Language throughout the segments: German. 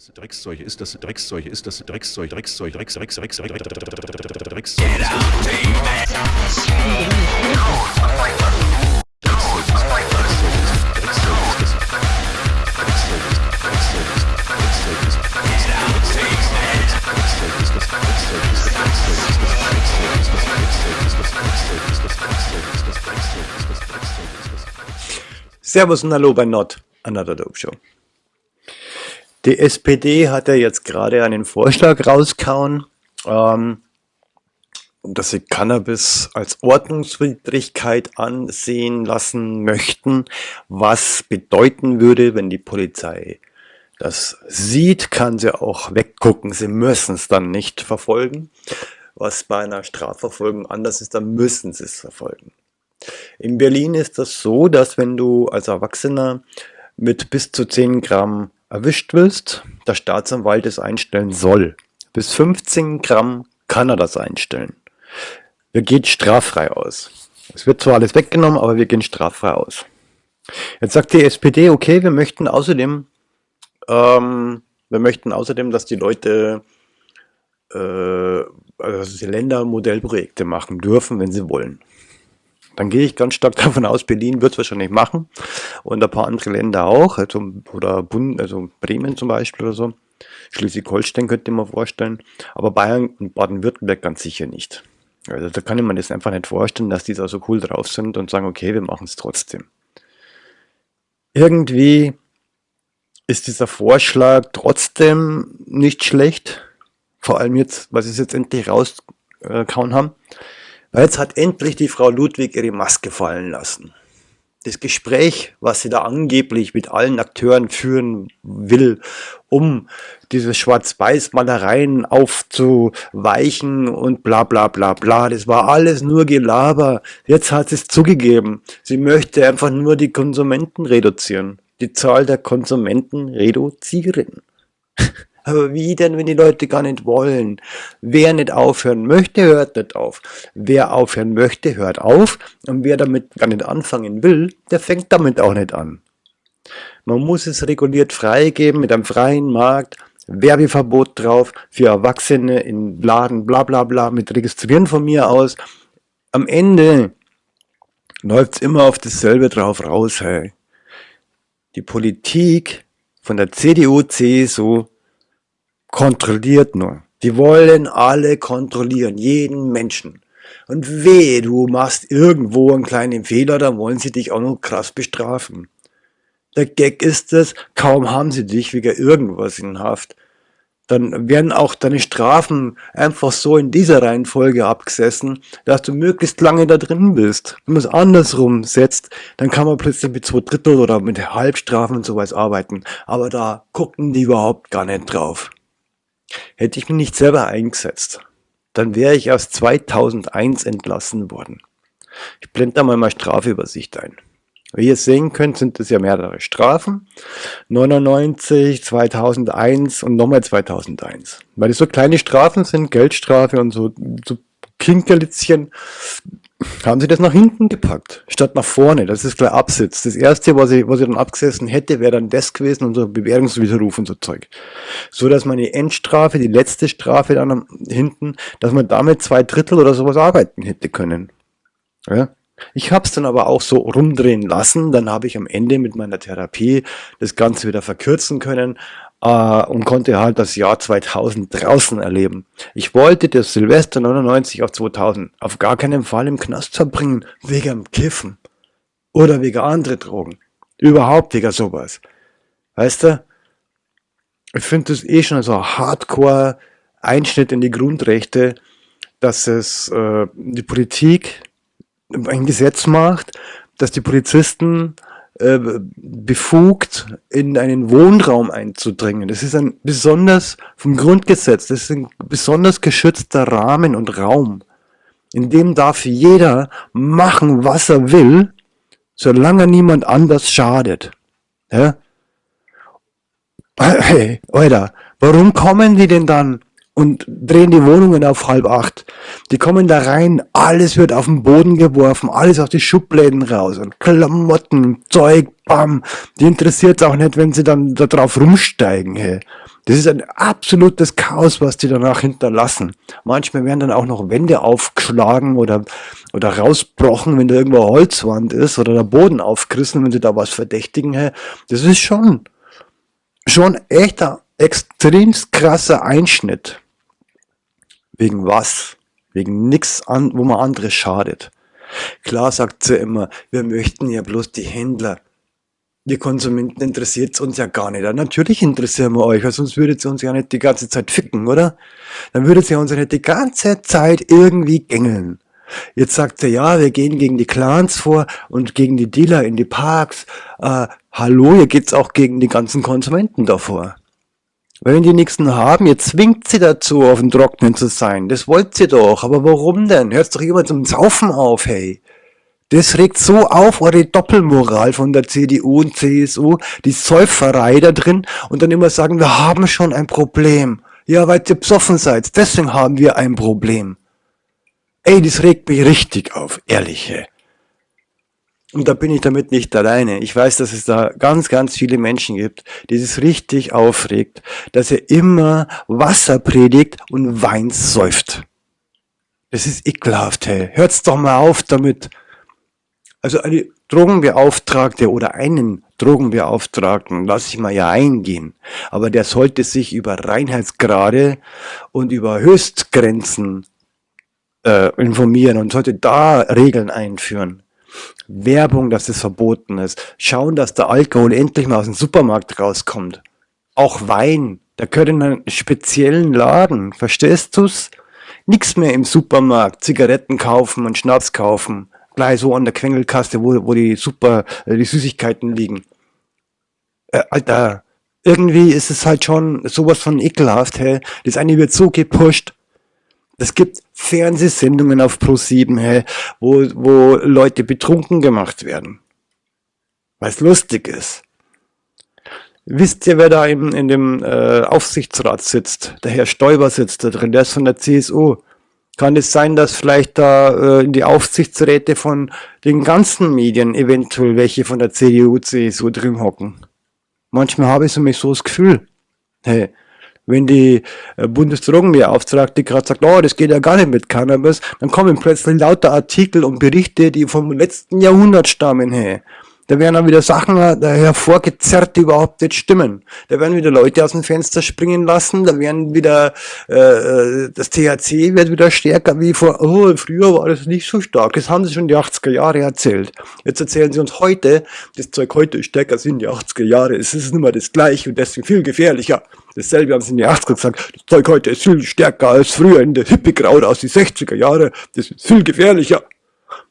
Das Dreckszeug ist das Dreckszeug ist das Dreckszeug Dreckszeug Drecks Drecks Drecks Drecks Drecks. Servus und Hallo bei Not, Another Dope Show. Die SPD hat ja jetzt gerade einen Vorschlag rauskauen, ähm, dass sie Cannabis als Ordnungswidrigkeit ansehen lassen möchten, was bedeuten würde, wenn die Polizei das sieht, kann sie auch weggucken, sie müssen es dann nicht verfolgen. Was bei einer Strafverfolgung anders ist, dann müssen sie es verfolgen. In Berlin ist das so, dass wenn du als Erwachsener mit bis zu 10 Gramm erwischt wirst, der Staatsanwalt es einstellen soll. Bis 15 Gramm kann er das einstellen. Wir gehen straffrei aus. Es wird zwar alles weggenommen, aber wir gehen straffrei aus. Jetzt sagt die SPD, okay, wir möchten außerdem, ähm, wir möchten außerdem, dass die Leute, äh, also die Länder Modellprojekte machen dürfen, wenn sie wollen. Dann gehe ich ganz stark davon aus, Berlin wird es wahrscheinlich machen und ein paar andere Länder auch, also, oder Bund, also Bremen zum Beispiel oder so. Schleswig-Holstein könnte man vorstellen, aber Bayern und Baden-Württemberg ganz sicher nicht. Also da kann ich mir das einfach nicht vorstellen, dass die da so cool drauf sind und sagen, okay, wir machen es trotzdem. Irgendwie ist dieser Vorschlag trotzdem nicht schlecht, vor allem jetzt, was sie jetzt endlich rausgehauen haben. Jetzt hat endlich die Frau Ludwig ihre Maske fallen lassen. Das Gespräch, was sie da angeblich mit allen Akteuren führen will, um diese Schwarz-Weiß-Malereien aufzuweichen und bla bla bla bla, das war alles nur Gelaber. Jetzt hat sie es zugegeben. Sie möchte einfach nur die Konsumenten reduzieren. Die Zahl der Konsumenten reduzieren. Aber wie denn, wenn die Leute gar nicht wollen? Wer nicht aufhören möchte, hört nicht auf. Wer aufhören möchte, hört auf. Und wer damit gar nicht anfangen will, der fängt damit auch nicht an. Man muss es reguliert freigeben mit einem freien Markt, Werbeverbot drauf, für Erwachsene in Laden, bla bla bla, mit Registrieren von mir aus. Am Ende läuft's immer auf dasselbe drauf raus, hey. Die Politik von der CDU, CSU kontrolliert nur. Die wollen alle kontrollieren, jeden Menschen. Und weh, du machst irgendwo einen kleinen Fehler, dann wollen sie dich auch noch krass bestrafen. Der Gag ist es, kaum haben sie dich wegen irgendwas in Haft. Dann werden auch deine Strafen einfach so in dieser Reihenfolge abgesessen, dass du möglichst lange da drin bist. Wenn man es andersrum setzt, dann kann man plötzlich mit zwei Drittel oder mit Halbstrafen und sowas arbeiten. Aber da gucken die überhaupt gar nicht drauf. Hätte ich mich nicht selber eingesetzt, dann wäre ich aus 2001 entlassen worden. Ich blende da mal meine Strafübersicht ein. Wie ihr sehen könnt, sind es ja mehrere Strafen. 99, 2001 und nochmal 2001. Weil das so kleine Strafen sind, Geldstrafe und so, so Kinkerlitzchen, haben sie das nach hinten gepackt, statt nach vorne. Das ist gleich Absitz. Das erste, was ich, was ich dann abgesessen hätte, wäre dann das gewesen so Bewährungswiderruf und so Zeug. So, dass meine Endstrafe, die letzte Strafe dann hinten, dass man damit zwei Drittel oder sowas arbeiten hätte können. Ja? Ich habe es dann aber auch so rumdrehen lassen. Dann habe ich am Ende mit meiner Therapie das Ganze wieder verkürzen können äh, und konnte halt das Jahr 2000 draußen erleben. Ich wollte das Silvester 99 auf 2000 auf gar keinen Fall im Knast verbringen, wegen Kiffen oder wegen andere Drogen. Überhaupt wegen sowas. Weißt du? Ich finde das eh schon so ein Hardcore Einschnitt in die Grundrechte, dass es äh, die Politik ein Gesetz macht, dass die Polizisten äh, befugt, in einen Wohnraum einzudringen. Das ist ein besonders, vom Grundgesetz, das ist ein besonders geschützter Rahmen und Raum. In dem darf jeder machen, was er will, solange niemand anders schadet. Ja? Hey, Alter, warum kommen die denn dann und drehen die Wohnungen auf halb acht. Die kommen da rein, alles wird auf den Boden geworfen, alles auf die Schubläden raus und Klamotten, Zeug, bam. Die interessiert auch nicht, wenn sie dann da drauf rumsteigen, hey. Das ist ein absolutes Chaos, was die danach hinterlassen. Manchmal werden dann auch noch Wände aufgeschlagen oder, oder rausbrochen, wenn da irgendwo Holzwand ist oder der Boden aufgerissen, wenn sie da was verdächtigen. Das ist schon, schon echt ein extrem krasser Einschnitt. Wegen was? Wegen nichts, an, wo man andere schadet. Klar sagt sie immer, wir möchten ja bloß die Händler die Konsumenten interessiert es uns ja gar nicht. Natürlich interessieren wir euch, weil sonst würdet ihr uns ja nicht die ganze Zeit ficken, oder? Dann würdet ihr uns ja nicht die ganze Zeit irgendwie gängeln. Jetzt sagt er, ja, wir gehen gegen die Clans vor und gegen die Dealer in die Parks. Äh, hallo, hier geht's auch gegen die ganzen Konsumenten davor. Wenn die nächsten haben, ihr zwingt sie dazu, auf dem Trocknen zu sein. Das wollt ihr doch. Aber warum denn? Hört doch jemand zum Saufen auf, hey. Das regt so auf, eure Doppelmoral von der CDU und CSU, die Säuferei da drin und dann immer sagen, wir haben schon ein Problem. Ja, weil ihr besoffen seid, deswegen haben wir ein Problem. Ey, das regt mich richtig auf, ehrliche. Und da bin ich damit nicht alleine. Ich weiß, dass es da ganz, ganz viele Menschen gibt, die es richtig aufregt, dass er immer Wasser predigt und Wein säuft. Das ist ekelhaft, hey. Hört's doch mal auf damit. Also eine Drogenbeauftragte oder einen Drogenbeauftragten lasse ich mal ja eingehen, aber der sollte sich über Reinheitsgrade und über Höchstgrenzen äh, informieren und sollte da Regeln einführen. Werbung, dass es verboten ist. Schauen, dass der Alkohol endlich mal aus dem Supermarkt rauskommt. Auch Wein, der gehört in einen speziellen Laden. Verstehst du's? Nix mehr im Supermarkt, Zigaretten kaufen und Schnaps kaufen gleich so an der Quengelkaste, wo, wo die super, äh, die Süßigkeiten liegen. Äh, Alter, irgendwie ist es halt schon sowas von ekelhaft, hey. Das eine wird so gepusht. Es gibt Fernsehsendungen auf Pro7, hey, wo, wo Leute betrunken gemacht werden. Weil es lustig ist. Wisst ihr, wer da in, in dem äh, Aufsichtsrat sitzt? Der Herr Stoiber sitzt da drin, der ist von der CSU. Kann es sein, dass vielleicht da äh, in die Aufsichtsräte von den ganzen Medien eventuell welche von der CDU, CSU drin hocken? Manchmal habe ich so mich so das Gefühl, hey, wenn die äh, Bundesdrogenbeauftragte gerade sagt, oh, das geht ja gar nicht mit Cannabis, dann kommen plötzlich lauter Artikel und Berichte, die vom letzten Jahrhundert stammen, hey. Da werden dann wieder Sachen hervorgezerrt, die überhaupt nicht stimmen. Da werden wieder Leute aus dem Fenster springen lassen, da werden wieder, äh, äh das THC wird wieder stärker wie vor, oh, früher war das nicht so stark. Das haben sie schon die 80er Jahre erzählt. Jetzt erzählen sie uns heute, das Zeug heute ist stärker als in die 80er Jahre. Es ist nicht mehr das gleiche und deswegen viel gefährlicher. Dasselbe haben sie in die 80er gesagt. Das Zeug heute ist viel stärker als früher in der Hippie-Kraut aus die 60er Jahre. Das ist viel gefährlicher.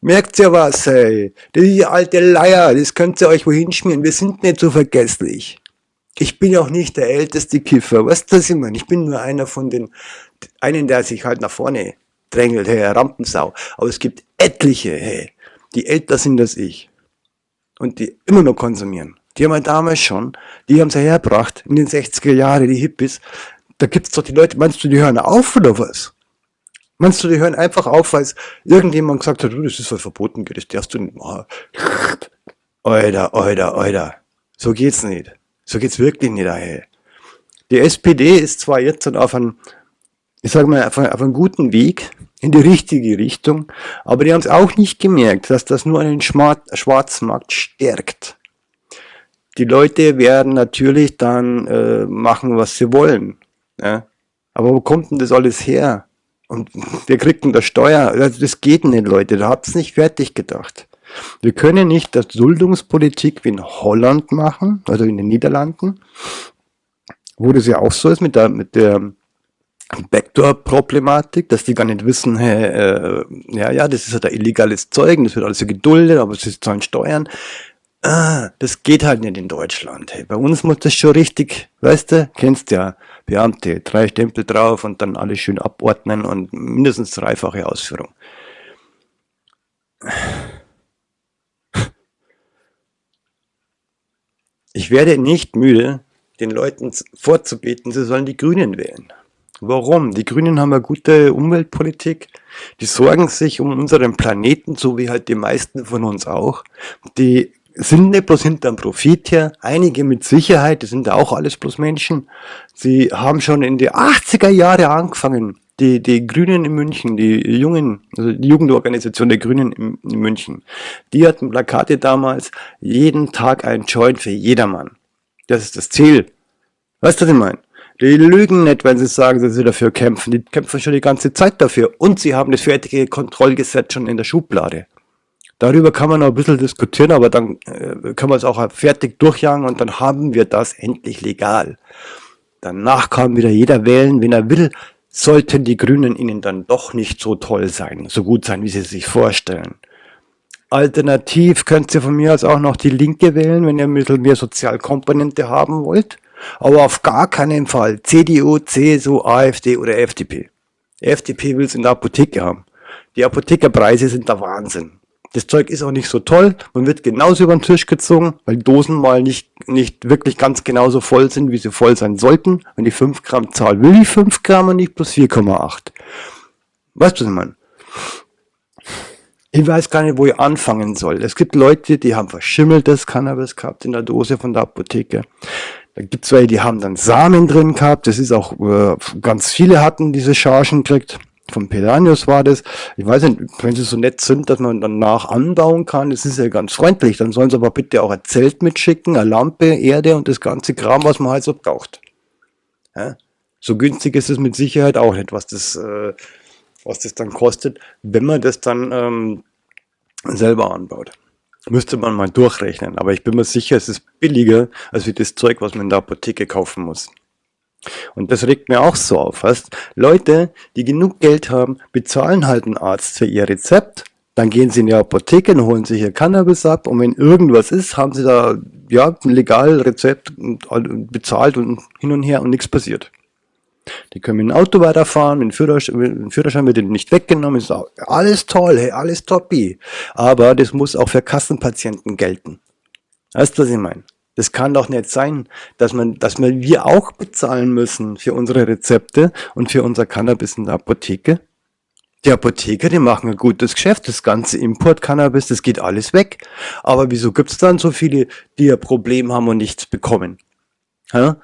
Merkt ihr was, ey? Die alte Leier, das könnt ihr euch wohin schmieren. Wir sind nicht so vergesslich. Ich bin auch nicht der älteste Kiffer. Was das immer? Ich bin nur einer von den, einen, der sich halt nach vorne drängelt, hey, Rampensau. Aber es gibt etliche, hey, die älter sind als ich. Und die immer noch konsumieren. Die haben wir damals schon, die haben sie hergebracht, in den 60er Jahren, die Hippies. Da gibt's doch die Leute, meinst du, die hören auf oder was? Meinst du, die hören einfach auf, weil irgendjemand gesagt hat, du, das ist voll verboten, das darfst du nicht machen. Alter, Alter, Alter. So geht's nicht. So geht's wirklich nicht daher. Die SPD ist zwar jetzt auf einem, ich sag mal, auf, einem guten Weg, in die richtige Richtung, aber die haben es auch nicht gemerkt, dass das nur einen Schwarzmarkt stärkt. Die Leute werden natürlich dann äh, machen, was sie wollen. Ja? Aber wo kommt denn das alles her? Und wer kriegt denn das Steuer? Das geht nicht, Leute. Da habt's nicht fertig gedacht. Wir können nicht das Duldungspolitik wie in Holland machen, also in den Niederlanden, wo das ja auch so ist mit der, mit der Backdoor-Problematik, dass die gar nicht wissen, hey, äh, ja, ja, das ist halt ein illegales Zeug, das wird alles so geduldet, aber sie zahlen Steuern. Ah, das geht halt nicht in Deutschland. Hey, bei uns muss das schon richtig, weißt du, kennst ja, Beamte, drei Stempel drauf und dann alles schön abordnen und mindestens dreifache Ausführung. Ich werde nicht müde, den Leuten vorzubeten, sie sollen die Grünen wählen. Warum? Die Grünen haben eine gute Umweltpolitik, die sorgen sich um unseren Planeten, so wie halt die meisten von uns auch. Die sind nicht bloß hinterm Profit her, einige mit Sicherheit, das sind ja auch alles bloß Menschen, sie haben schon in die 80er Jahre angefangen, die, die Grünen in München, die Jungen, also die Jugendorganisation der Grünen in, in München, die hatten Plakate damals, jeden Tag ein Joint für jedermann. Das ist das Ziel. Weißt du, was ich meine? Die lügen nicht, wenn sie sagen, dass sie dafür kämpfen. Die kämpfen schon die ganze Zeit dafür. Und sie haben das fertige Kontrollgesetz schon in der Schublade. Darüber kann man noch ein bisschen diskutieren, aber dann äh, können wir es auch fertig durchjagen und dann haben wir das endlich legal. Danach kann wieder jeder wählen, wenn er will sollten die Grünen ihnen dann doch nicht so toll sein, so gut sein, wie sie sich vorstellen. Alternativ könnt ihr von mir aus auch noch die Linke wählen, wenn ihr ein bisschen mehr Sozialkomponente haben wollt. Aber auf gar keinen Fall CDU, CSU, AfD oder FDP. FDP will es in der Apotheke haben. Die Apothekerpreise sind der Wahnsinn. Das Zeug ist auch nicht so toll. Man wird genauso über den Tisch gezogen, weil Dosen mal nicht, nicht wirklich ganz genauso voll sind, wie sie voll sein sollten. Wenn die 5 Gramm Zahl will die 5 Gramm und nicht plus 4,8. Weißt du, was ich meine? Ich weiß gar nicht, wo ich anfangen soll. Es gibt Leute, die haben verschimmeltes Cannabis gehabt in der Dose von der Apotheke. Da gibt es welche, die haben dann Samen drin gehabt. Das ist auch, äh, ganz viele hatten diese Chargen gekriegt von Pelanius war das. Ich weiß nicht, wenn sie so nett sind, dass man danach anbauen kann, das ist ja ganz freundlich. Dann sollen sie aber bitte auch ein Zelt mitschicken, eine Lampe, Erde und das ganze Kram, was man halt so braucht. Ja? So günstig ist es mit Sicherheit auch nicht, was das, äh, was das dann kostet, wenn man das dann ähm, selber anbaut. Müsste man mal durchrechnen, aber ich bin mir sicher, es ist billiger als wie das Zeug, was man in der Apotheke kaufen muss. Und das regt mir auch so auf. Weißt? Leute, die genug Geld haben, bezahlen halt einen Arzt für ihr Rezept, dann gehen sie in die Apotheke und holen sich ihr Cannabis ab und wenn irgendwas ist, haben sie da ja ein legal Rezept bezahlt und hin und her und nichts passiert. Die können mit dem Auto weiterfahren, mit dem Führerschein, mit dem Führerschein wird ihnen nicht weggenommen, ist alles toll, hey, alles toppi. Aber das muss auch für Kassenpatienten gelten. Weißt du, was ich meine? Das kann doch nicht sein, dass man, dass man, wir auch bezahlen müssen für unsere Rezepte und für unser Cannabis in der Apotheke. Die Apotheker, die machen ein gutes Geschäft. Das ganze Import-Cannabis, das geht alles weg. Aber wieso gibt's dann so viele, die ein Problem haben und nichts bekommen? Ja?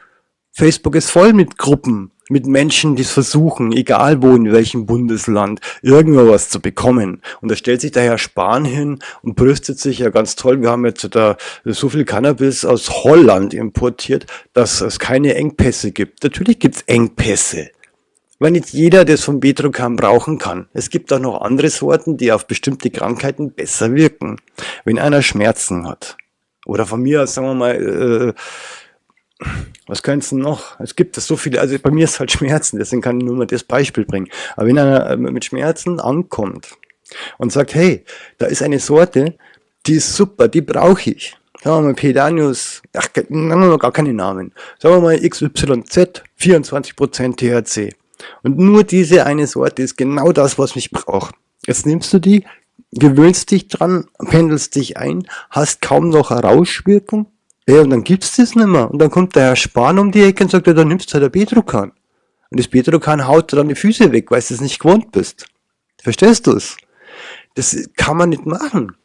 Facebook ist voll mit Gruppen, mit Menschen, die es versuchen, egal wo, in welchem Bundesland, irgendwo was zu bekommen. Und da stellt sich der Herr Spahn hin und brüstet sich ja ganz toll, wir haben jetzt da so viel Cannabis aus Holland importiert, dass es keine Engpässe gibt. Natürlich gibt es Engpässe. Weil nicht jeder das von Betrocam brauchen kann. Es gibt auch noch andere Sorten, die auf bestimmte Krankheiten besser wirken. Wenn einer Schmerzen hat. Oder von mir aus, sagen wir mal, äh, was könnte es noch? Es gibt es so viele, also bei mir ist halt Schmerzen, deswegen kann ich nur mal das Beispiel bringen. Aber wenn einer äh, mit Schmerzen ankommt und sagt, hey, da ist eine Sorte, die ist super, die brauche ich. Sagen wir mal Pedanius, ach, nennen wir gar keine Namen. Sagen wir mal XYZ, 24% THC. Und nur diese eine Sorte ist genau das, was ich brauche. Jetzt nimmst du die, gewöhnst dich dran, pendelst dich ein, hast kaum noch eine Rauschwirkung ja, und dann gibt's das nicht mehr. Und dann kommt der Herr Spahn um die Ecke und sagt, ja, dann nimmst du halt ein Bedruckkan. Und das Bedruckkan haut dir dann die Füße weg, weil du es nicht gewohnt bist. Verstehst du's? Das kann man nicht machen.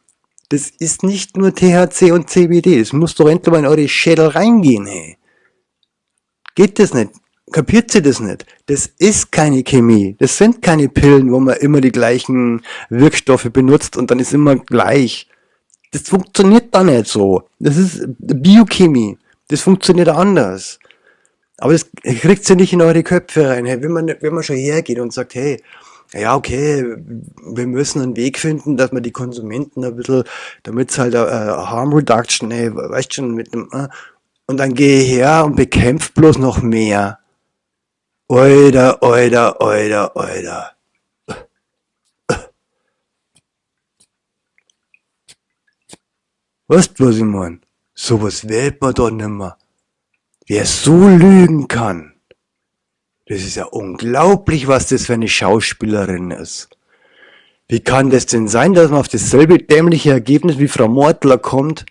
Das ist nicht nur THC und CBD. Das muss doch endlich mal in eure Schädel reingehen, hey. Geht das nicht? Kapiert sie das nicht? Das ist keine Chemie. Das sind keine Pillen, wo man immer die gleichen Wirkstoffe benutzt und dann ist immer gleich. Das funktioniert da nicht so. Das ist Biochemie. Das funktioniert anders. Aber das kriegt ihr nicht in eure Köpfe rein. Wenn man, wenn man schon hergeht und sagt, hey, ja, okay, wir müssen einen Weg finden, dass man die Konsumenten ein bisschen, damit es halt äh, Harm Reduction, hey, weißt schon, mit dem, äh, und dann gehe ich her und bekämpft bloß noch mehr. Oida, oida, oida, oida. Weißt du, was ich mein? Sowas wählt man doch nimmer. Wer so lügen kann, das ist ja unglaublich, was das für eine Schauspielerin ist. Wie kann das denn sein, dass man auf dasselbe dämliche Ergebnis wie Frau Mortler kommt,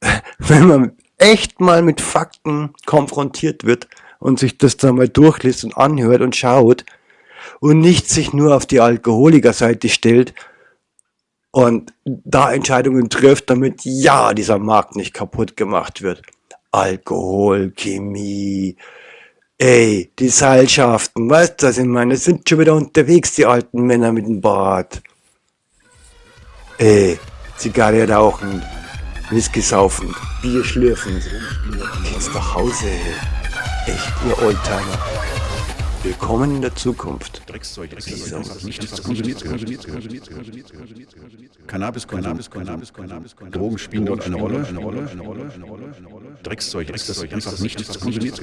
wenn man echt mal mit Fakten konfrontiert wird und sich das dann mal durchliest und anhört und schaut und nicht sich nur auf die Alkoholikerseite stellt und da Entscheidungen trifft, damit ja dieser Markt nicht kaputt gemacht wird. Alkohol, Chemie, ey, die Seilschaften, weißt du, was ich meine? Sind schon wieder unterwegs, die alten Männer mit dem Bart. Ey, Zigarre rauchen, Whisky saufen, Bier schlürfen. Geht's nach Hause, ey. Echt, ihr Oldtimer. Willkommen in der Zukunft. Dreckszeug, Dreckszeug, einfach nichts konsumiert. Cannabis, Cannabis, Cannabis, Cannabis, Drogen spielen dort eine Rolle, eine Rolle, eine Rolle, eine Rolle. Dreckszeug, Dreckszeug, einfach nichts konsumiert.